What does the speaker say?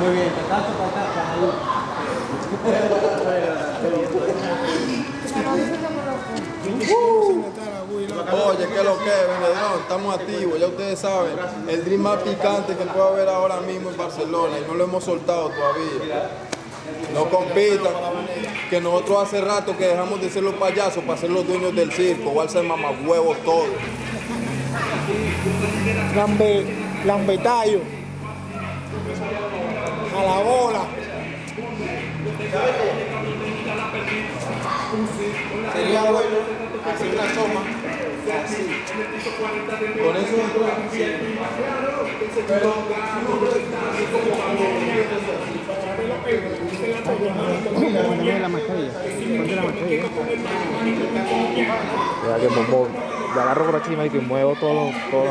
Muy bien, te tacho para acá, para ahí. Oye, ¿qué es lo que es, vendedor? Estamos activos, ya ustedes saben. El drink más picante que puede haber ahora mismo en Barcelona y no lo hemos soltado todavía. No compitan, que nosotros hace rato que dejamos de ser los payasos para ser los dueños del circo, o al ser mamahuevos todos. Lambe, lambetallo. Sería bueno hacer una toma así. Con eso pero la mascarilla. La agarro por y muevo todos los, todos